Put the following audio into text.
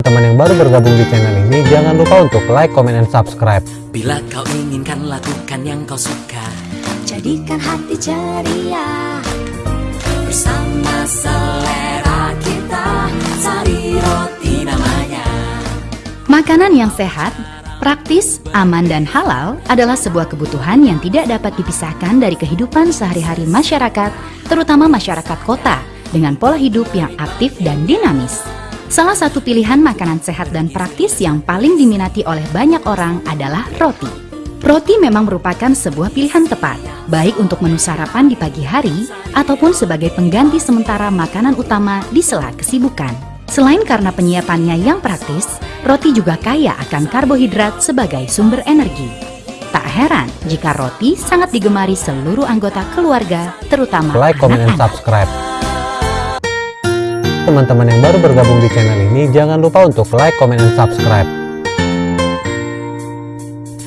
Teman yang baru bergabung di channel ini, jangan lupa untuk like, comment, and subscribe. Bila kau inginkan lakukan yang kau suka Jadikan hati ceria Bersama selera kita Sari roti namanya Makanan yang sehat, praktis, aman, dan halal adalah sebuah kebutuhan yang tidak dapat dipisahkan dari kehidupan sehari-hari masyarakat, terutama masyarakat kota, dengan pola hidup yang aktif dan dinamis. Salah satu pilihan makanan sehat dan praktis yang paling diminati oleh banyak orang adalah roti. Roti memang merupakan sebuah pilihan tepat, baik untuk menu sarapan di pagi hari ataupun sebagai pengganti sementara makanan utama di sela kesibukan. Selain karena penyiapannya yang praktis, roti juga kaya akan karbohidrat sebagai sumber energi. Tak heran jika roti sangat digemari seluruh anggota keluarga, terutama Like, comment, and anak-anak. subscribe. Teman-teman yang baru bergabung di channel ini, jangan lupa untuk like, comment, and subscribe.